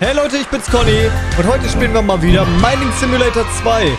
Hey Leute, ich bin's Conny und heute spielen wir mal wieder Mining Simulator 2.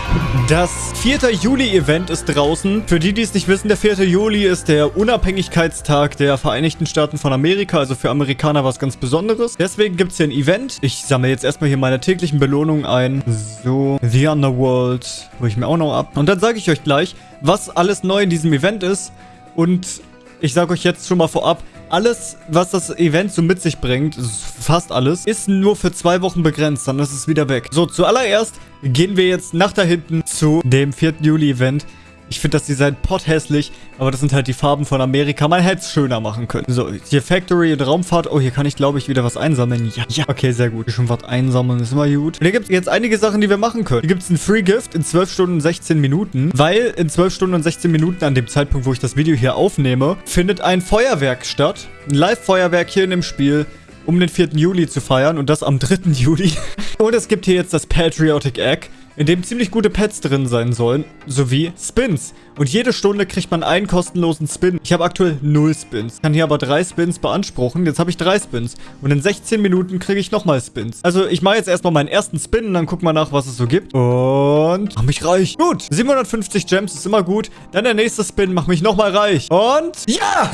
Das 4. Juli-Event ist draußen. Für die, die es nicht wissen, der 4. Juli ist der Unabhängigkeitstag der Vereinigten Staaten von Amerika, also für Amerikaner was ganz Besonderes. Deswegen gibt's hier ein Event. Ich sammle jetzt erstmal hier meine täglichen Belohnungen ein. So, The Underworld hole ich mir auch noch ab. Und dann sage ich euch gleich, was alles neu in diesem Event ist. Und ich sage euch jetzt schon mal vorab, alles, was das Event so mit sich bringt, fast alles, ist nur für zwei Wochen begrenzt. Dann ist es wieder weg. So, zuallererst gehen wir jetzt nach da hinten zu dem 4. Juli-Event. Ich finde das Design pothässlich, aber das sind halt die Farben von Amerika. Man hätte es schöner machen können. So, hier Factory und Raumfahrt. Oh, hier kann ich, glaube ich, wieder was einsammeln. Ja, ja. Okay, sehr gut. Hier schon was einsammeln ist immer gut. Und hier gibt es jetzt einige Sachen, die wir machen können. Hier gibt es ein Free Gift in 12 Stunden und 16 Minuten, weil in 12 Stunden und 16 Minuten, an dem Zeitpunkt, wo ich das Video hier aufnehme, findet ein Feuerwerk statt. Ein Live-Feuerwerk hier in dem Spiel um den 4. Juli zu feiern und das am 3. Juli. und es gibt hier jetzt das Patriotic Egg in dem ziemlich gute Pets drin sein sollen, sowie Spins. Und jede Stunde kriegt man einen kostenlosen Spin. Ich habe aktuell 0 Spins, kann hier aber 3 Spins beanspruchen. Jetzt habe ich 3 Spins und in 16 Minuten kriege ich nochmal Spins. Also ich mache jetzt erstmal meinen ersten Spin und dann gucken wir nach, was es so gibt. Und mach mich reich. Gut, 750 Gems ist immer gut. Dann der nächste Spin, mach mich nochmal reich. Und ja!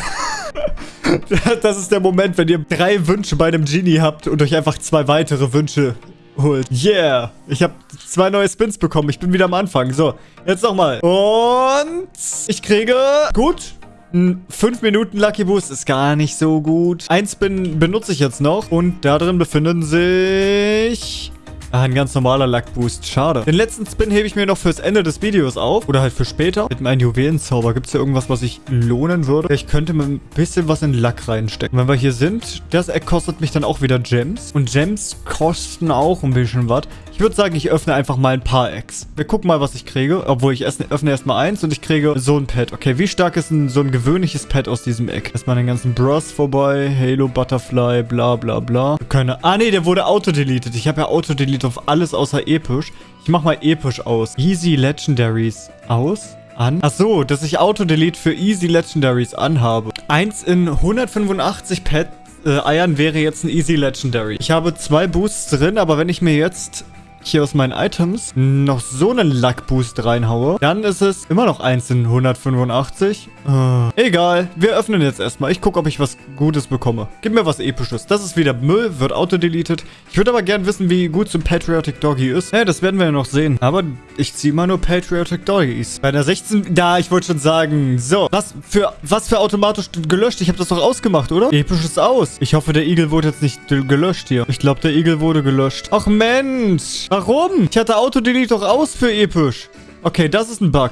das ist der Moment, wenn ihr drei Wünsche bei einem Genie habt und euch einfach zwei weitere Wünsche holt. Yeah. Ich habe zwei neue Spins bekommen. Ich bin wieder am Anfang. So, jetzt nochmal. Und ich kriege... Gut. 5 Minuten Lucky Boost ist gar nicht so gut. Ein Spin benutze ich jetzt noch. Und da drin befinden sich... Ah, ein ganz normaler Luck-Boost. Schade. Den letzten Spin hebe ich mir noch fürs Ende des Videos auf. Oder halt für später. Mit meinem Juwelenzauber. Gibt es hier irgendwas, was ich lohnen würde? Ich könnte mir ein bisschen was in Luck reinstecken. Wenn wir hier sind, das kostet mich dann auch wieder Gems. Und Gems kosten auch ein bisschen was. Ich würde sagen, ich öffne einfach mal ein paar Eggs. Wir gucken mal, was ich kriege. Obwohl, ich öffne erstmal eins und ich kriege so ein Pet. Okay, wie stark ist ein, so ein gewöhnliches Pet aus diesem Egg? Erstmal den ganzen Bros vorbei. Halo, Butterfly, bla bla bla. Keine... Ah, nee, der wurde auto-deleted. Ich habe ja auto-delete auf alles außer episch. Ich mach mal episch aus. Easy Legendaries aus an. Ach so, dass ich Auto-Delete für Easy Legendaries anhabe. Eins in 185 Pet äh, Eiern wäre jetzt ein Easy Legendary. Ich habe zwei Boosts drin, aber wenn ich mir jetzt hier aus meinen Items noch so einen Luck-Boost reinhaue, dann ist es immer noch 1 in 185. Uh, egal, wir öffnen jetzt erstmal. Ich gucke, ob ich was Gutes bekomme. Gib mir was Episches. Das ist wieder Müll, wird auto-deleted. Ich würde aber gern wissen, wie gut so ein Patriotic Doggy ist. Ja, das werden wir ja noch sehen. Aber ich ziehe mal nur Patriotic Doggies. Bei der 16... Da, ich wollte schon sagen. So, was für, was für automatisch gelöscht? Ich habe das doch ausgemacht, oder? Episches aus. Ich hoffe, der Igel wurde jetzt nicht gelöscht hier. Ich glaube, der Igel wurde gelöscht. Ach Mensch. Warum? Ich hatte Autodelete doch aus für episch. Okay, das ist ein Bug.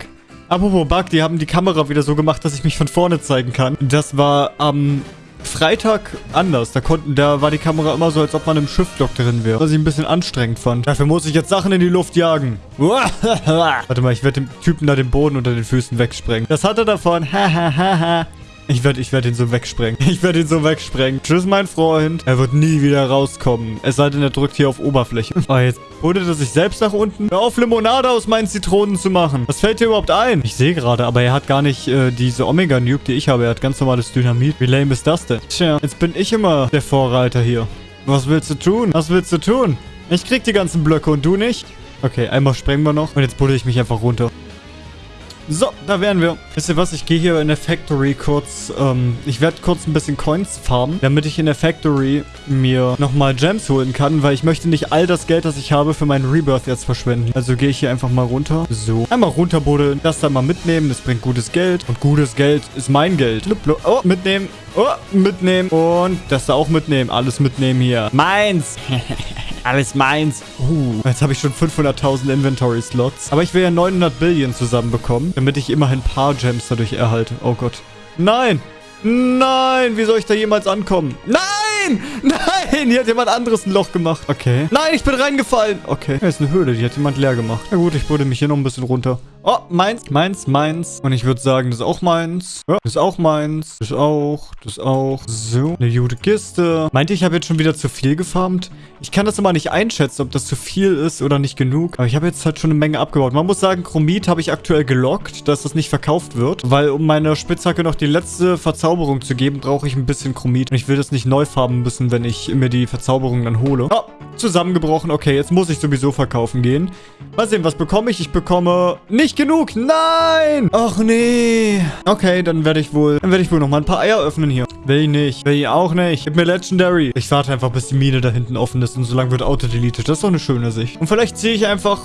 Apropos Bug, die haben die Kamera wieder so gemacht, dass ich mich von vorne zeigen kann. Das war am Freitag anders. Da konnten, da war die Kamera immer so, als ob man im Schiffblock drin wäre. Was ich ein bisschen anstrengend fand. Dafür muss ich jetzt Sachen in die Luft jagen. Warte mal, ich werde dem Typen da den Boden unter den Füßen wegsprengen. Das hat er davon. Hahaha. Ich werde ich werd ihn so wegsprengen. Ich werde ihn so wegsprengen. Tschüss, mein Freund. Er wird nie wieder rauskommen. Es sei denn, er drückt hier auf Oberfläche. Oh, jetzt holt er sich selbst nach unten. Hör auf, Limonade aus meinen Zitronen zu machen. Was fällt dir überhaupt ein? Ich sehe gerade, aber er hat gar nicht äh, diese Omega-Nuke, die ich habe. Er hat ganz normales Dynamit. Wie lame ist das denn? Tja, jetzt bin ich immer der Vorreiter hier. Was willst du tun? Was willst du tun? Ich krieg die ganzen Blöcke und du nicht? Okay, einmal sprengen wir noch. Und jetzt buddel ich mich einfach runter. So, da wären wir. Wisst ihr was? Ich gehe hier in der Factory kurz, ähm, ich werde kurz ein bisschen Coins farmen, damit ich in der Factory mir nochmal Gems holen kann, weil ich möchte nicht all das Geld, das ich habe, für meinen Rebirth jetzt verschwenden. Also gehe ich hier einfach mal runter. So, einmal runterbuddeln, das dann mal mitnehmen, das bringt gutes Geld. Und gutes Geld ist mein Geld. Oh, mitnehmen. Oh, mitnehmen. Und das da auch mitnehmen. Alles mitnehmen hier. Meins. Alles meins. Uh, jetzt habe ich schon 500.000 Inventory-Slots. Aber ich will ja 900 Billion zusammenbekommen, damit ich immerhin ein paar Gems dadurch erhalte. Oh Gott. Nein! Nein! Wie soll ich da jemals ankommen? Nein! Nein! Hier hat jemand anderes ein Loch gemacht. Okay. Nein, ich bin reingefallen. Okay. Hier ist eine Höhle. Die hat jemand leer gemacht. Na gut, ich bude mich hier noch ein bisschen runter. Oh, meins, meins, meins. Und ich würde sagen, das ist auch meins. Ja, das ist auch meins. Das auch, das auch. So, eine gute Kiste. Meinte ich, habe jetzt schon wieder zu viel gefarmt? Ich kann das immer nicht einschätzen, ob das zu viel ist oder nicht genug. Aber ich habe jetzt halt schon eine Menge abgebaut. Man muss sagen, Chromit habe ich aktuell gelockt, dass das nicht verkauft wird. Weil um meiner Spitzhacke noch die letzte Verzauberung zu geben, brauche ich ein bisschen Chromit. Und ich will das nicht neu farben müssen, wenn ich mir die Verzauberung dann hole. Oh, zusammengebrochen. Okay, jetzt muss ich sowieso verkaufen gehen. Mal sehen, was bekomme ich? Ich bekomme nicht genug. Nein! Ach nee. Okay, dann werde ich wohl, dann werde ich wohl noch mal ein paar Eier öffnen hier. Will ich nicht. Will ich auch nicht. Gib mir Legendary. Ich warte einfach, bis die Mine da hinten offen ist und so lange wird auto-deleted. Das ist doch eine schöne Sicht. Und vielleicht ziehe ich einfach...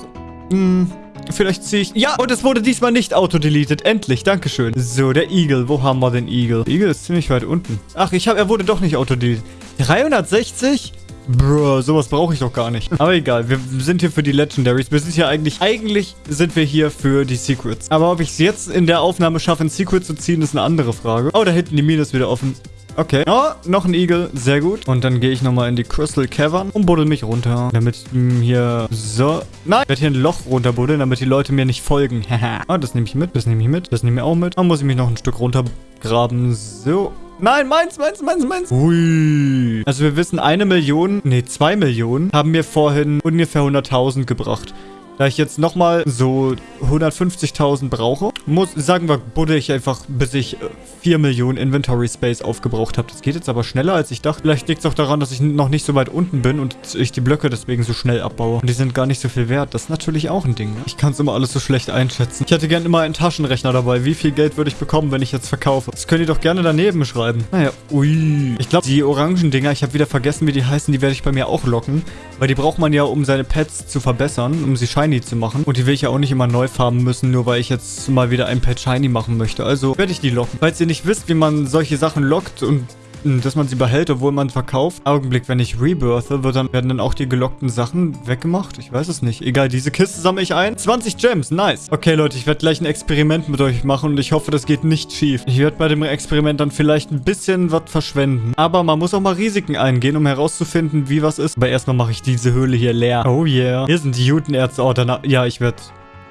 Mh, hm, Vielleicht ziehe ich... Ja, und es wurde diesmal nicht auto-deleted. Endlich, dankeschön. So, der Igel. Wo haben wir den Igel? Der Igel ist ziemlich weit unten. Ach, ich habe... Er wurde doch nicht auto-deleted. 360? Bro, sowas brauche ich doch gar nicht. Aber egal, wir sind hier für die Legendaries. Wir sind hier eigentlich, eigentlich sind wir hier für die Secrets. Aber ob ich es jetzt in der Aufnahme schaffe, ein Secret zu ziehen, ist eine andere Frage. Oh, da hinten die Mine ist wieder offen. Okay. Oh, noch ein Igel. Sehr gut. Und dann gehe ich nochmal in die Crystal Cavern und buddel mich runter. Damit mh, hm, hier... So. Nein. Ich werde hier ein Loch runterbuddeln, damit die Leute mir nicht folgen. Haha. oh, das nehme ich mit. Das nehme ich mit. Das nehme ich auch mit. Dann muss ich mich noch ein Stück runtergraben. So. Nein, meins, meins, meins, meins. Ui. Also wir wissen, eine Million, nee, zwei Millionen haben mir vorhin ungefähr 100.000 gebracht. Da ich jetzt nochmal so 150.000 brauche, muss, sagen wir, buddel ich einfach, bis ich 4 äh, Millionen Inventory Space aufgebraucht habe. Das geht jetzt aber schneller, als ich dachte. Vielleicht liegt es auch daran, dass ich noch nicht so weit unten bin und ich die Blöcke deswegen so schnell abbaue. Und die sind gar nicht so viel wert. Das ist natürlich auch ein Ding. Ne? Ich kann es immer alles so schlecht einschätzen. Ich hätte gerne immer einen Taschenrechner dabei. Wie viel Geld würde ich bekommen, wenn ich jetzt verkaufe? Das könnt ihr doch gerne daneben schreiben. Naja, ui. Ich glaube, die orangen Dinger, ich habe wieder vergessen, wie die heißen, die werde ich bei mir auch locken. Weil die braucht man ja, um seine Pets zu verbessern, um sie shiny zu machen. Und die will ich ja auch nicht immer neu farben müssen, nur weil ich jetzt mal wieder ein Pet shiny machen möchte. Also werde ich die locken. Falls ihr nicht wisst, wie man solche Sachen lockt und dass man sie behält, obwohl man verkauft. Augenblick, wenn ich rebirthe, wird dann, werden dann auch die gelockten Sachen weggemacht? Ich weiß es nicht. Egal, diese Kiste sammle ich ein. 20 Gems, nice. Okay, Leute, ich werde gleich ein Experiment mit euch machen und ich hoffe, das geht nicht schief. Ich werde bei dem Experiment dann vielleicht ein bisschen was verschwenden. Aber man muss auch mal Risiken eingehen, um herauszufinden, wie was ist. Aber erstmal mache ich diese Höhle hier leer. Oh yeah. Hier sind die Jutenerze. Oh, danach... Ja, ich werde...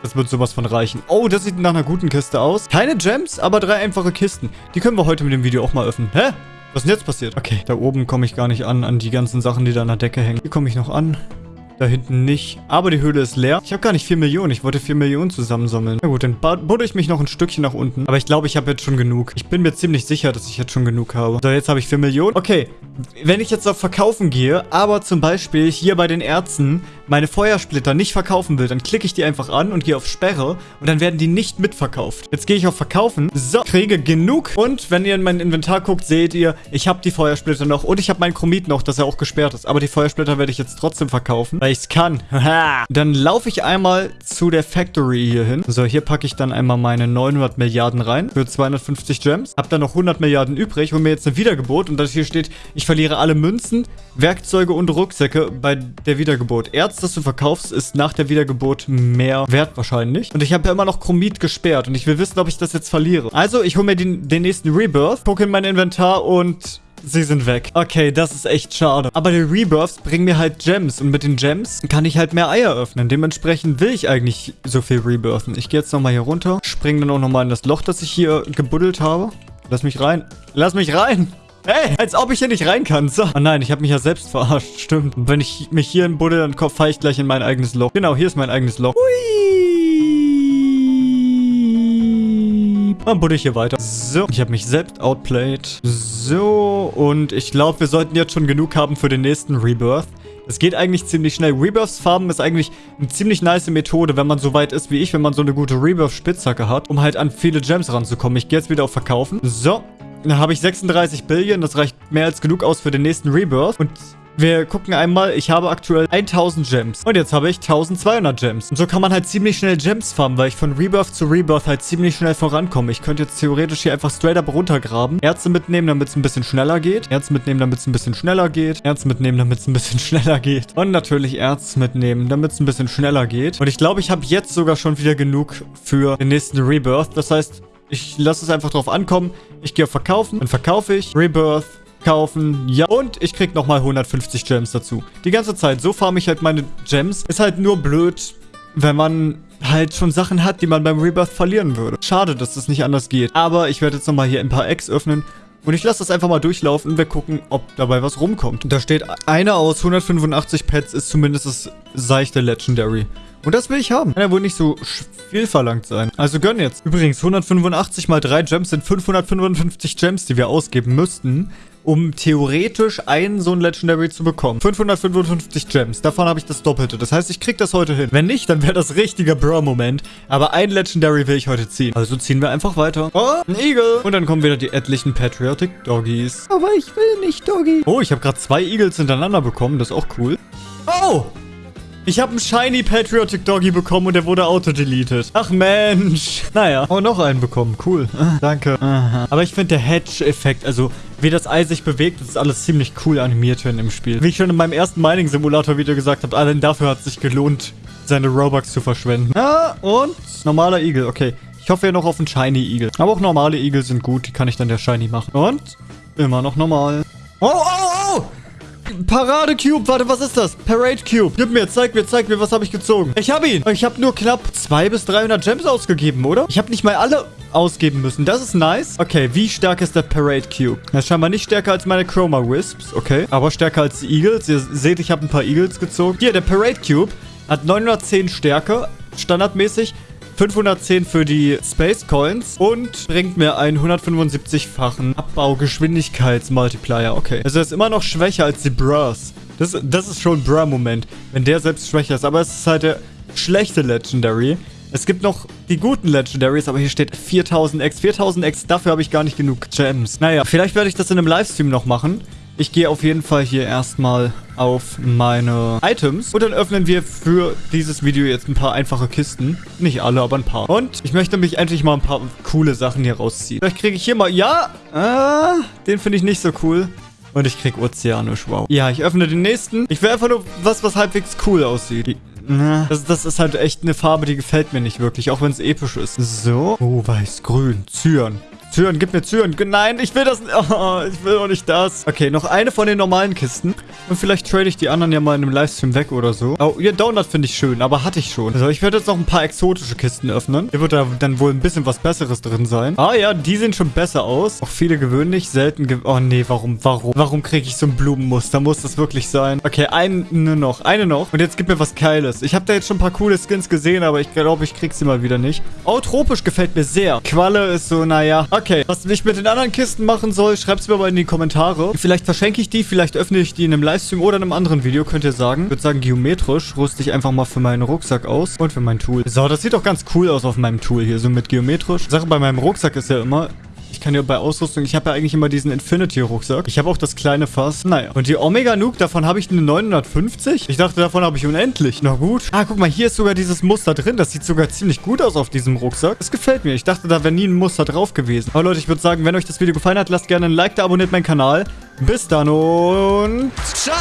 Das wird sowas von reichen. Oh, das sieht nach einer guten Kiste aus. Keine Gems, aber drei einfache Kisten. Die können wir heute mit dem Video auch mal öffnen. Hä? Was ist denn jetzt passiert? Okay, da oben komme ich gar nicht an, an die ganzen Sachen, die da an der Decke hängen. Hier komme ich noch an. Da hinten nicht. Aber die Höhle ist leer. Ich habe gar nicht 4 Millionen. Ich wollte 4 Millionen zusammensammeln. Na gut, dann buddel ich mich noch ein Stückchen nach unten. Aber ich glaube, ich habe jetzt schon genug. Ich bin mir ziemlich sicher, dass ich jetzt schon genug habe. So, jetzt habe ich 4 Millionen. Okay, wenn ich jetzt auf Verkaufen gehe, aber zum Beispiel hier bei den Ärzten meine Feuersplitter nicht verkaufen will, dann klicke ich die einfach an und gehe auf Sperre und dann werden die nicht mitverkauft. Jetzt gehe ich auf Verkaufen. So, kriege genug. Und wenn ihr in mein Inventar guckt, seht ihr, ich habe die Feuersplitter noch und ich habe meinen Chromit noch, dass er auch gesperrt ist. Aber die Feuersplitter werde ich jetzt trotzdem verkaufen, weil ich es kann. dann laufe ich einmal zu der Factory hier hin. So, hier packe ich dann einmal meine 900 Milliarden rein für 250 Gems. Hab dann noch 100 Milliarden übrig und mir jetzt ein Wiedergebot und das hier steht, ich verliere alle Münzen, Werkzeuge und Rucksäcke bei der Wiedergeburt. Erz, das du verkaufst, ist nach der Wiedergeburt mehr wert wahrscheinlich. Und ich habe ja immer noch Chromit gesperrt und ich will wissen, ob ich das jetzt verliere. Also, ich hole mir den, den nächsten Rebirth, gucke in mein Inventar und Sie sind weg. Okay, das ist echt schade. Aber die Rebirths bringen mir halt Gems. Und mit den Gems kann ich halt mehr Eier öffnen. Dementsprechend will ich eigentlich so viel rebirthen. Ich gehe jetzt nochmal hier runter. Springe dann auch nochmal in das Loch, das ich hier gebuddelt habe. Lass mich rein. Lass mich rein. Hey, als ob ich hier nicht rein kann. So. Oh nein, ich habe mich ja selbst verarscht. Stimmt. Und wenn ich mich hier in buddel, dann fahre ich gleich in mein eigenes Loch. Genau, hier ist mein eigenes Loch. Hui. Dann buddel ich hier weiter. So, ich habe mich selbst outplayed. So, und ich glaube, wir sollten jetzt schon genug haben für den nächsten Rebirth. Es geht eigentlich ziemlich schnell. Rebirths farben ist eigentlich eine ziemlich nice Methode, wenn man so weit ist wie ich, wenn man so eine gute Rebirth-Spitzhacke hat, um halt an viele Gems ranzukommen. Ich gehe jetzt wieder auf Verkaufen. So, dann habe ich 36 Billion. Das reicht mehr als genug aus für den nächsten Rebirth. Und wir gucken einmal, ich habe aktuell 1000 Gems. Und jetzt habe ich 1200 Gems. Und so kann man halt ziemlich schnell Gems farmen, weil ich von Rebirth zu Rebirth halt ziemlich schnell vorankomme. Ich könnte jetzt theoretisch hier einfach straight up runtergraben. Ärzte mitnehmen, damit es ein bisschen schneller geht. Ärzte mitnehmen, damit es ein bisschen schneller geht. Ärzte mitnehmen, damit es ein bisschen schneller geht. Und natürlich Ärzte mitnehmen, damit es ein bisschen schneller geht. Und ich glaube, ich habe jetzt sogar schon wieder genug für den nächsten Rebirth. Das heißt, ich lasse es einfach drauf ankommen. Ich gehe auf Verkaufen. Dann verkaufe ich. Rebirth. Kaufen. Ja. Und ich krieg nochmal 150 Gems dazu. Die ganze Zeit. So farme ich halt meine Gems. Ist halt nur blöd, wenn man halt schon Sachen hat, die man beim Rebirth verlieren würde. Schade, dass das nicht anders geht. Aber ich werde jetzt nochmal hier ein paar Eggs öffnen. Und ich lasse das einfach mal durchlaufen und wir gucken, ob dabei was rumkommt. Da steht, einer aus 185 Pets ist zumindest das seichte Legendary. Und das will ich haben. Kann ja wohl nicht so viel verlangt sein. Also gönn jetzt. Übrigens, 185 mal 3 Gems sind 555 Gems, die wir ausgeben müssten, um theoretisch einen so ein Legendary zu bekommen. 555 Gems. Davon habe ich das Doppelte. Das heißt, ich krieg das heute hin. Wenn nicht, dann wäre das richtiger Bro-Moment. Aber ein Legendary will ich heute ziehen. Also ziehen wir einfach weiter. Oh, ein Igel. Und dann kommen wieder die etlichen Patriotic Doggies. Aber ich will nicht Doggy. Oh, ich habe gerade zwei Eagles hintereinander bekommen. Das ist auch cool. Oh! Ich habe einen Shiny Patriotic Doggy bekommen und der wurde auto-deleted. Ach Mensch. Naja. Oh, noch einen bekommen. Cool. Ah, danke. Aha. Aber ich finde der Hedge-Effekt, also wie das Ei sich bewegt, das ist alles ziemlich cool animiert in dem Spiel. Wie ich schon in meinem ersten Mining-Simulator-Video gesagt habe, allein dafür hat es sich gelohnt, seine Robux zu verschwenden. Ja, und normaler Igel. Okay. Ich hoffe ja noch auf einen Shiny Igel. Aber auch normale Igel sind gut. Die kann ich dann der Shiny machen. Und immer noch normal. Oh, oh! Parade Cube. Warte, was ist das? Parade Cube. Gib mir, zeig mir, zeig mir, was habe ich gezogen? Ich habe ihn. Ich habe nur knapp 200 bis 300 Gems ausgegeben, oder? Ich habe nicht mal alle ausgeben müssen. Das ist nice. Okay, wie stark ist der Parade Cube? Er ist scheinbar nicht stärker als meine Chroma Wisps. Okay, aber stärker als die Eagles. Ihr seht, ich habe ein paar Eagles gezogen. Hier, der Parade Cube hat 910 Stärke, standardmäßig. 510 für die Space Coins und bringt mir einen 175-fachen Abbaugeschwindigkeitsmultiplier. Okay. Also er ist immer noch schwächer als die Bras. Das, das ist schon ein Bra-Moment, wenn der selbst schwächer ist. Aber es ist halt der schlechte Legendary. Es gibt noch die guten Legendaries, aber hier steht 4000 X. 4000 X, dafür habe ich gar nicht genug Gems. Naja, vielleicht werde ich das in einem Livestream noch machen. Ich gehe auf jeden Fall hier erstmal auf meine Items. Und dann öffnen wir für dieses Video jetzt ein paar einfache Kisten. Nicht alle, aber ein paar. Und ich möchte mich endlich mal ein paar coole Sachen hier rausziehen. Vielleicht kriege ich hier mal... Ja, äh, den finde ich nicht so cool. Und ich krieg Ozeanisch, wow. Ja, ich öffne den nächsten. Ich will einfach nur was, was halbwegs cool aussieht. Das, das, ist halt echt eine Farbe, die gefällt mir nicht wirklich, auch wenn es episch ist. So. Oh, weiß, grün, Zyan. Zyan, gib mir Zyan. Nein, ich will das nicht. Oh, ich will auch nicht das. Okay, noch eine von den normalen Kisten. Und vielleicht trade ich die anderen ja mal in einem Livestream weg oder so. Oh, ihr Donut finde ich schön, aber hatte ich schon. Also ich werde jetzt noch ein paar exotische Kisten öffnen. Hier wird da dann wohl ein bisschen was Besseres drin sein. Ah ja, die sehen schon besser aus. Auch viele gewöhnlich, selten ge Oh nee, warum, warum? Warum kriege ich so ein Blumenmuster? Muss das wirklich sein? Okay, eine noch, eine noch. Und jetzt gib mir was Geiles. Ich habe da jetzt schon ein paar coole Skins gesehen, aber ich glaube, ich krieg sie mal wieder nicht. Oh, tropisch gefällt mir sehr. Qualle ist so, naja. Okay, was ich mit den anderen Kisten machen soll, schreibt es mir mal in die Kommentare. Vielleicht verschenke ich die, vielleicht öffne ich die in einem Livestream oder in einem anderen Video, könnt ihr sagen. Ich würde sagen, geometrisch rüste ich einfach mal für meinen Rucksack aus und für mein Tool. So, das sieht doch ganz cool aus auf meinem Tool hier, so mit geometrisch. Sache bei meinem Rucksack ist ja immer, ich kann ja bei Ausrüstung, ich habe ja eigentlich immer diesen Infinity-Rucksack. Ich habe auch das kleine Fass. Naja. Und die Omega Nuke, davon habe ich eine 950? Ich dachte, davon habe ich unendlich. Na gut. Ah, guck mal, hier ist sogar dieses Muster drin. Das sieht sogar ziemlich gut aus auf diesem Rucksack. Das gefällt mir. Ich dachte, da wäre nie ein Muster drauf gewesen. Aber Leute, ich würde sagen, wenn euch das Video gefallen hat, lasst gerne ein Like da, abonniert meinen Kanal. Bis dann und ciao!